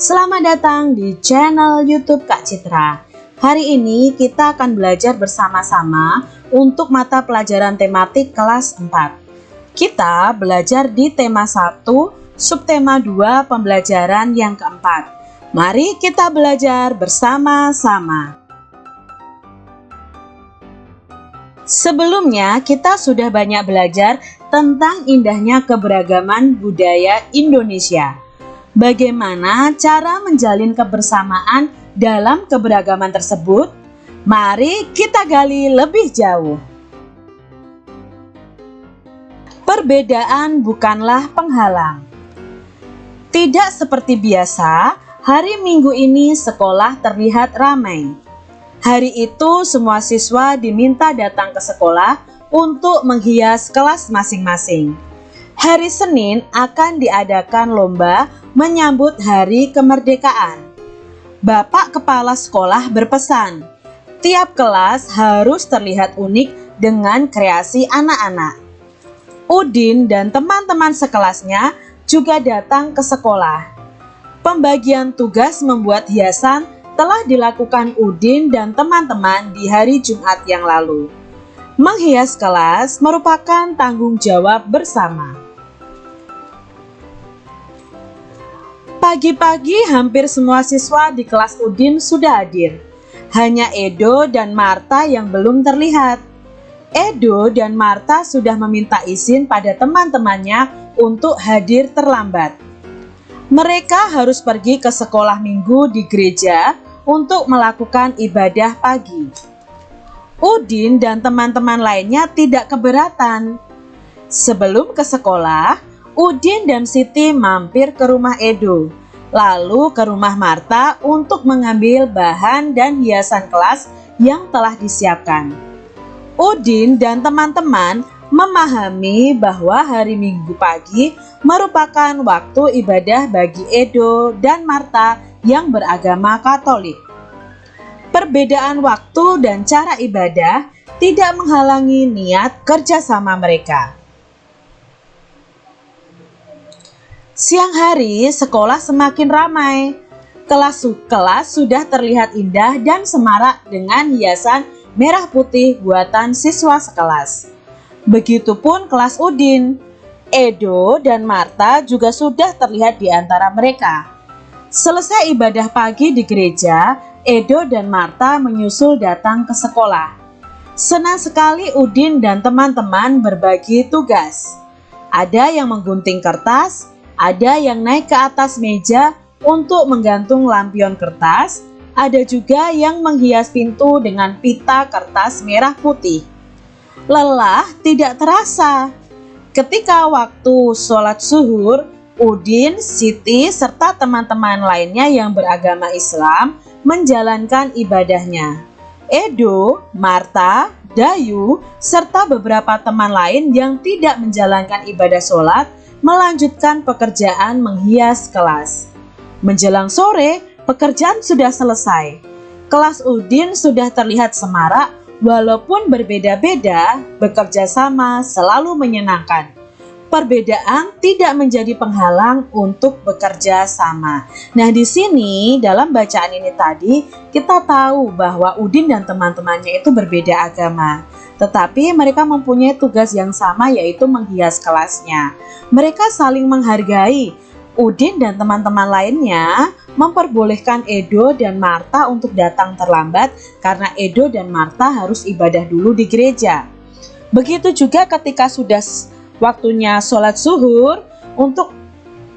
Selamat datang di channel YouTube Kak Citra. Hari ini kita akan belajar bersama-sama untuk mata pelajaran tematik kelas 4. Kita belajar di tema 1, subtema 2 pembelajaran yang keempat. Mari kita belajar bersama-sama. Sebelumnya kita sudah banyak belajar tentang indahnya keberagaman budaya Indonesia. Bagaimana cara menjalin kebersamaan dalam keberagaman tersebut? Mari kita gali lebih jauh. Perbedaan bukanlah penghalang. Tidak seperti biasa, hari Minggu ini sekolah terlihat ramai. Hari itu semua siswa diminta datang ke sekolah untuk menghias kelas masing-masing. Hari Senin akan diadakan lomba menyambut hari kemerdekaan. Bapak kepala sekolah berpesan, tiap kelas harus terlihat unik dengan kreasi anak-anak. Udin dan teman-teman sekelasnya juga datang ke sekolah. Pembagian tugas membuat hiasan telah dilakukan Udin dan teman-teman di hari Jumat yang lalu. Menghias kelas merupakan tanggung jawab bersama. Pagi-pagi hampir semua siswa di kelas Udin sudah hadir. Hanya Edo dan Marta yang belum terlihat. Edo dan Marta sudah meminta izin pada teman-temannya untuk hadir terlambat. Mereka harus pergi ke sekolah minggu di gereja untuk melakukan ibadah pagi. Udin dan teman-teman lainnya tidak keberatan. Sebelum ke sekolah, Udin dan Siti mampir ke rumah Edo, lalu ke rumah Marta untuk mengambil bahan dan hiasan kelas yang telah disiapkan. Udin dan teman-teman memahami bahwa hari Minggu pagi merupakan waktu ibadah bagi Edo dan Marta yang beragama Katolik. Perbedaan waktu dan cara ibadah tidak menghalangi niat kerjasama mereka. Siang hari, sekolah semakin ramai. Kelas-kelas sudah terlihat indah dan semarak dengan hiasan merah putih buatan siswa sekelas. Begitupun kelas Udin. Edo dan Marta juga sudah terlihat di antara mereka. Selesai ibadah pagi di gereja, Edo dan Marta menyusul datang ke sekolah. Senang sekali Udin dan teman-teman berbagi tugas. Ada yang menggunting kertas, ada yang naik ke atas meja untuk menggantung lampion kertas, ada juga yang menghias pintu dengan pita kertas merah putih. Lelah tidak terasa. Ketika waktu sholat zuhur, Udin, Siti, serta teman-teman lainnya yang beragama Islam menjalankan ibadahnya. Edo, Marta, Dayu, serta beberapa teman lain yang tidak menjalankan ibadah sholat melanjutkan pekerjaan menghias kelas. Menjelang sore, pekerjaan sudah selesai. Kelas Udin sudah terlihat semarak, walaupun berbeda-beda, bekerja sama selalu menyenangkan. Perbedaan tidak menjadi penghalang untuk bekerja sama. Nah, di sini dalam bacaan ini tadi kita tahu bahwa Udin dan teman-temannya itu berbeda agama. Tetapi mereka mempunyai tugas yang sama yaitu menghias kelasnya. Mereka saling menghargai. Udin dan teman-teman lainnya memperbolehkan Edo dan Marta untuk datang terlambat karena Edo dan Marta harus ibadah dulu di gereja. Begitu juga ketika sudah waktunya sholat zuhur untuk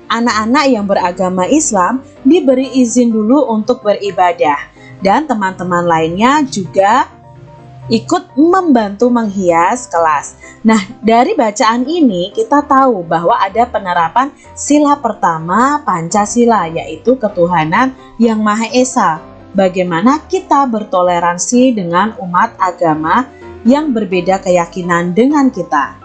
anak-anak yang beragama Islam diberi izin dulu untuk beribadah dan teman-teman lainnya juga ikut membantu menghias kelas. Nah, dari bacaan ini kita tahu bahwa ada penerapan sila pertama Pancasila yaitu ketuhanan yang Maha Esa. Bagaimana kita bertoleransi dengan umat agama yang berbeda keyakinan dengan kita.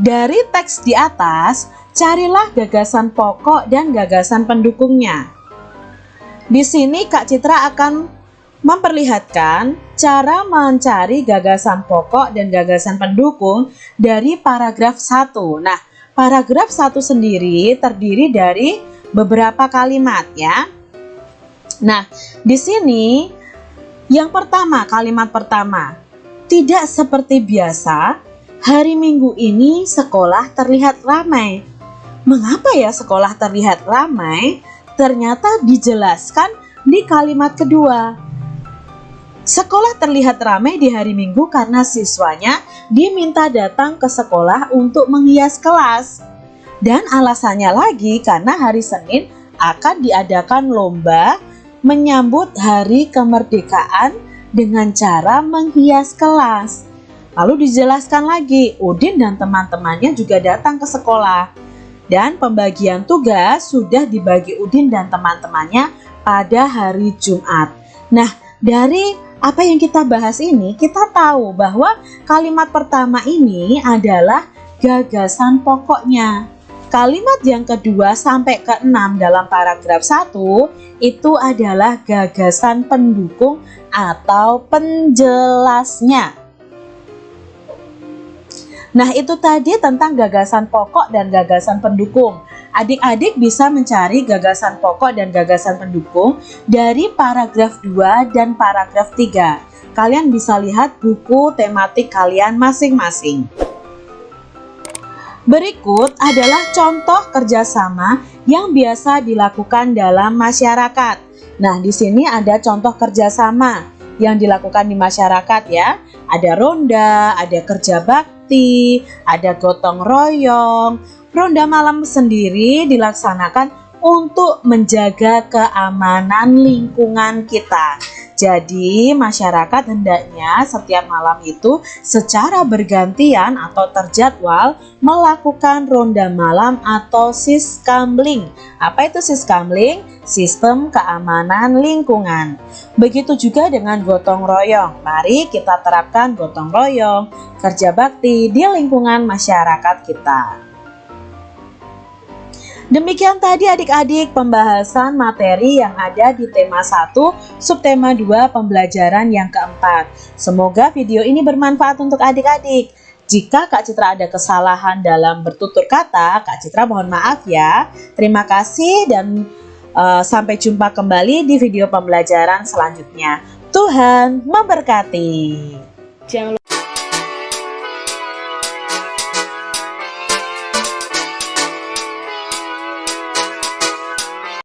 Dari teks di atas, carilah gagasan pokok dan gagasan pendukungnya. Di sini Kak Citra akan memperlihatkan cara mencari gagasan pokok dan gagasan pendukung dari paragraf 1. Nah, paragraf satu sendiri terdiri dari beberapa kalimat ya. Nah, di sini yang pertama, kalimat pertama. Tidak seperti biasa, hari Minggu ini sekolah terlihat ramai. Mengapa ya sekolah terlihat ramai? Ternyata dijelaskan di kalimat kedua. Sekolah terlihat ramai di hari Minggu karena siswanya diminta datang ke sekolah untuk menghias kelas. Dan alasannya lagi karena hari Senin akan diadakan lomba menyambut hari kemerdekaan dengan cara menghias kelas. Lalu dijelaskan lagi, Udin dan teman-temannya juga datang ke sekolah. Dan pembagian tugas sudah dibagi Udin dan teman-temannya pada hari Jumat. Nah, dari apa yang kita bahas ini, kita tahu bahwa kalimat pertama ini adalah gagasan pokoknya. Kalimat yang kedua sampai ke enam dalam paragraf 1 itu adalah gagasan pendukung atau penjelasnya. Nah, itu tadi tentang gagasan pokok dan gagasan pendukung. Adik-adik bisa mencari gagasan pokok dan gagasan pendukung dari paragraf 2 dan paragraf 3. Kalian bisa lihat buku tematik kalian masing-masing. Berikut adalah contoh kerjasama yang biasa dilakukan dalam masyarakat. Nah, di sini ada contoh kerjasama yang dilakukan di masyarakat ya. Ada ronda, ada kerja bakti, ada gotong royong. Ronda malam sendiri dilaksanakan untuk menjaga keamanan lingkungan kita. Jadi masyarakat hendaknya setiap malam itu secara bergantian atau terjadwal melakukan ronda malam atau siskamling. Apa itu siskamling? Sistem keamanan lingkungan. Begitu juga dengan gotong royong. Mari kita terapkan gotong royong, kerja bakti di lingkungan masyarakat kita. Demikian tadi adik-adik pembahasan materi yang ada di tema 1, subtema 2 pembelajaran yang keempat. Semoga video ini bermanfaat untuk adik-adik. Jika Kak Citra ada kesalahan dalam bertutur kata, Kak Citra mohon maaf ya. Terima kasih dan uh, sampai jumpa kembali di video pembelajaran selanjutnya. Tuhan memberkati. Jangan